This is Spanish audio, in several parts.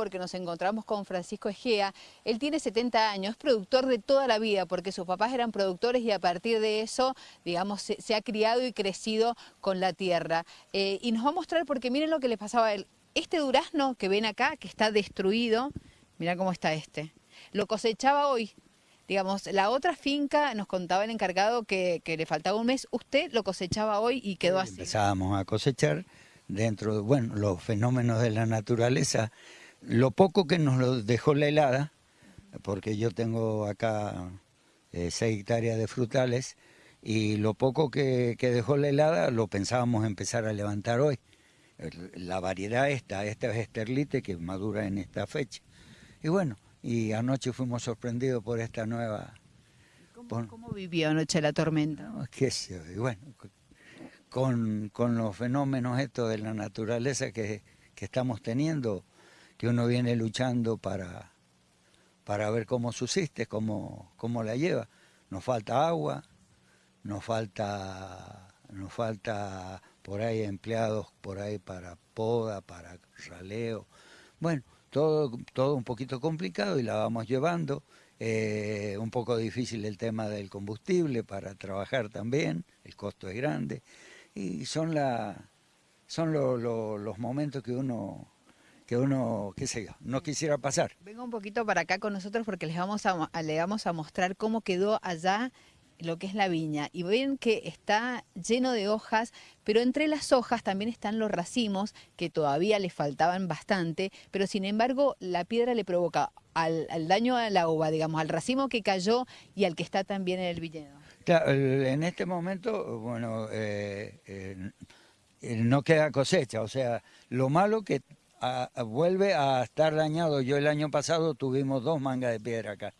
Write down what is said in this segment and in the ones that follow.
porque nos encontramos con Francisco Egea. Él tiene 70 años, es productor de toda la vida, porque sus papás eran productores y a partir de eso, digamos, se, ha criado y crecido con la tierra. Eh, y nos va a mostrar, porque miren lo que le pasaba a él. Este durazno que ven acá, que está destruido, mira cómo está este, lo cosechaba hoy. Digamos, la otra finca, nos contaba el encargado que, le faltaba un mes, usted lo cosechaba hoy y quedó así. Empezábamos a cosechar dentro de, bueno, los fenómenos de la naturaleza lo poco que nos lo dejó la helada, porque yo tengo acá eh, seis hectáreas de frutales, y lo poco que, dejó la helada lo pensábamos empezar a levantar hoy. La variedad esta, esta es esterlite que madura en esta fecha. Y bueno, y anoche fuimos sorprendidos por esta nueva... ¿Cómo, vivió anoche la tormenta? qué sé, bueno, con, con, los fenómenos estos de la naturaleza que, que estamos teniendo, que uno viene luchando para, para ver cómo subsiste, cómo, cómo la lleva. Nos falta agua, nos falta, nos falta por ahí empleados por ahí para poda, para raleo. Bueno, todo, todo un poquito complicado y la vamos llevando. Eh, un poco difícil el tema del combustible para trabajar también, el costo es grande. Y son, la, son los momentos que uno que uno, qué sé yo, no quisiera pasar. Venga un poquito para acá con nosotros porque les vamos a, le vamos a mostrar cómo quedó allá lo que es la viña y ven que está lleno de hojas, pero entre las hojas también están los racimos que todavía le faltaban bastante, pero sin embargo la piedra le provoca al, daño a la uva, digamos, al racimo que cayó y al que está también en el viñedo. Claro, en este momento, bueno, eh, eh, no queda cosecha, o sea, lo malo que vuelve a estar dañado. Yo el año pasado tuvimos dos mangas de piedra acá.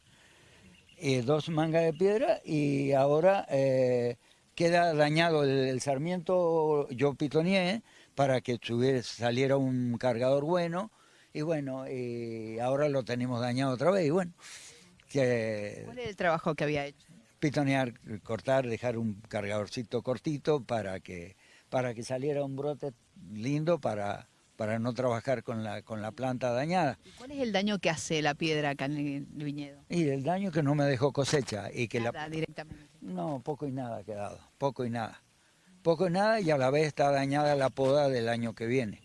y dos mangas de piedra y ahora eh, queda dañado el, sarmiento, yo pitoneé para que saliera un cargador bueno y bueno, y ahora lo tenemos dañado otra vez y bueno. Que, ¿Cuál es el trabajo que había hecho? Pitonear, cortar, dejar un cargadorcito cortito para que, para que saliera un brote lindo para, para no trabajar con la, con la planta dañada. ¿Cuál es el daño que hace la piedra acá en el viñedo? Y el daño que no me dejó cosecha. y que nada, directamente. No, poco y nada ha quedado, poco y nada. Poco y nada y a la vez está dañada la poda del año que viene.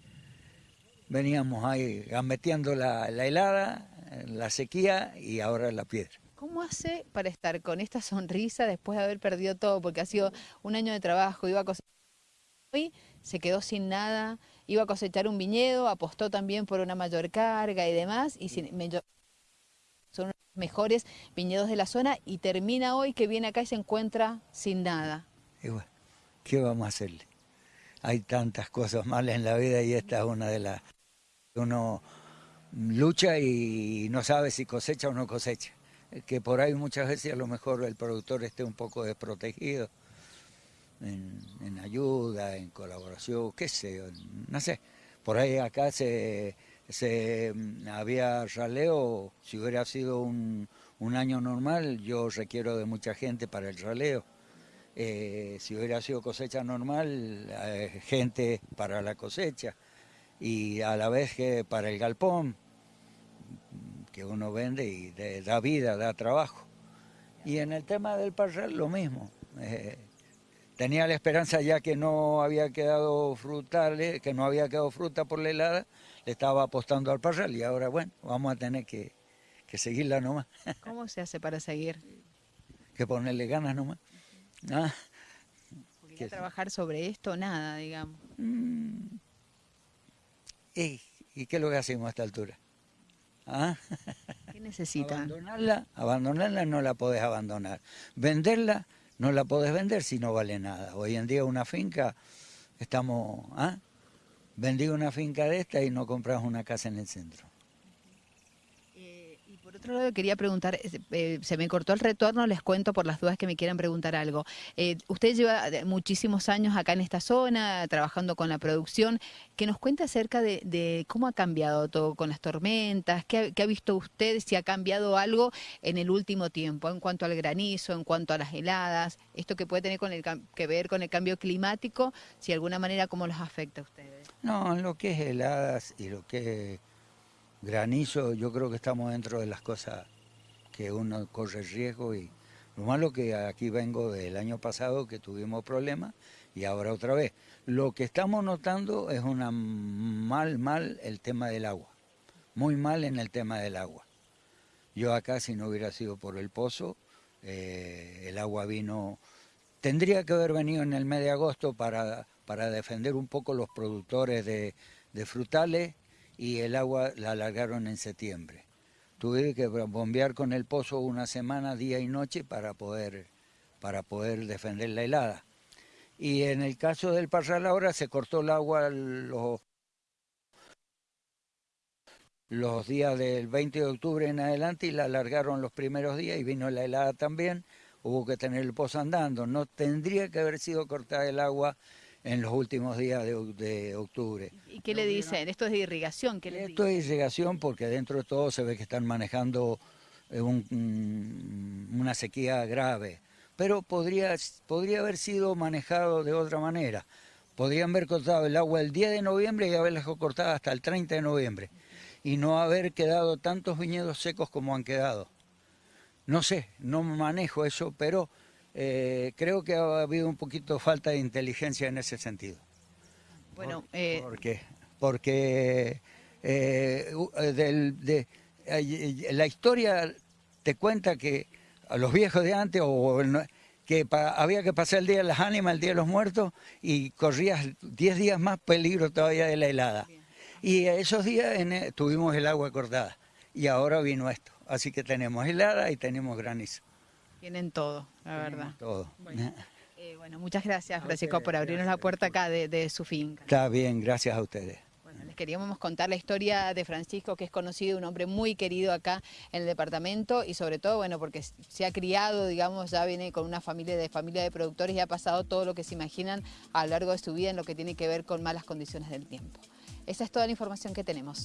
Veníamos ahí metiendo la, la helada, la sequía y ahora la piedra. ¿Cómo hace para estar con esta sonrisa después de haber perdido todo? Porque ha sido un año de trabajo, iba a cosechar. Hoy se quedó sin nada, iba a cosechar un viñedo, apostó también por una mayor carga y demás, y son los mejores viñedos de la zona, y termina hoy que viene acá y se encuentra sin nada. Y bueno, ¿qué vamos a hacerle? Hay tantas cosas malas en la vida y esta es una de las... Uno lucha y no sabe si cosecha o no cosecha. Que por ahí muchas veces a lo mejor el productor esté un poco desprotegido en, ayuda, en colaboración, qué sé, no sé. Por ahí acá se, se mm, había raleo, si hubiera sido un, un, año normal, yo requiero de mucha gente para el raleo. Eh, si hubiera sido cosecha normal, eh, gente para la cosecha. Y a la vez que para el galpón, que uno vende y da vida, da trabajo. Y en el tema del parral lo mismo. Eh, tenía la esperanza ya que no había quedado frutales, que no había quedado fruta por la helada, le estaba apostando al parral y ahora bueno, vamos a tener que, seguirla nomás. ¿Cómo se hace para seguir? Que ponerle ganas nomás. ¿Ah? trabajar sobre esto, nada, digamos. Mm. ¿Y, qué es lo que hacemos a esta altura? ¿Ah? ¿Qué necesita? Abandonarla, abandonarla no la podés abandonar. Venderla no la podés vender si no vale nada. Hoy en día una finca, estamos, ¿ah? Vendí una finca de esta y no compras una casa en el centro. Por otro lado, quería preguntar, eh, se me cortó el retorno, les cuento por las dudas que me quieran preguntar algo. Eh, usted lleva muchísimos años acá en esta zona, trabajando con la producción, que nos cuente acerca de, cómo ha cambiado todo con las tormentas, qué, ha visto usted, si ha cambiado algo en el último tiempo, en cuanto al granizo, en cuanto a las heladas, esto que puede tener con el, que ver con el cambio climático, si de alguna manera cómo los afecta a ustedes. No, lo que es heladas y lo que granizo, yo creo que estamos dentro de las cosas que uno corre riesgo y lo malo que aquí vengo del año pasado que tuvimos problemas y ahora otra vez. Lo que estamos notando es una mal, mal el tema del agua, muy mal en el tema del agua. Yo acá si no hubiera sido por el pozo, eh, el agua vino, tendría que haber venido en el mes de agosto para, para defender un poco los productores de, de frutales y el agua la alargaron en septiembre. Tuve que bombear con el pozo una semana, día y noche, para poder, para poder defender la helada. Y en el caso del Parral ahora se cortó el agua los, los días del 20 de octubre en adelante y la alargaron los primeros días y vino la helada también. Hubo que tener el pozo andando. No tendría que haber sido cortada el agua en los últimos días de, octubre. ¿Y qué le dicen? ¿Esto es de irrigación? ¿Qué Esto es irrigación porque dentro de todo se ve que están manejando eh, una sequía grave, pero podría, podría haber sido manejado de otra manera. Podrían haber cortado el agua el 10 de noviembre y haberla cortado hasta el 30 de noviembre y no haber quedado tantos viñedos secos como han quedado. No sé, no manejo eso, pero eh, creo que ha habido un poquito falta de inteligencia en ese sentido. Bueno, eh... ¿Por qué? Porque eh, de, la historia te cuenta que a los viejos de antes, o que había que pasar el día de las ánimas, el día de los muertos, y corrías 10 días más peligro todavía de la helada. Y esos días eh, tuvimos el agua cortada, y ahora vino esto. Así que tenemos helada y tenemos granizo. Tienen todo, la verdad. Todo. Eh, bueno, muchas gracias, Francisco, por abrirnos la puerta acá de, su finca. Está bien, gracias a ustedes. Bueno, les queríamos contar la historia de Francisco, que es conocido, un hombre muy querido acá en el departamento y sobre todo, bueno, porque se ha criado, digamos, ya viene con una familia de familia de productores y ha pasado todo lo que se imaginan a lo largo de su vida en lo que tiene que ver con malas condiciones del tiempo. Esa es toda la información que tenemos.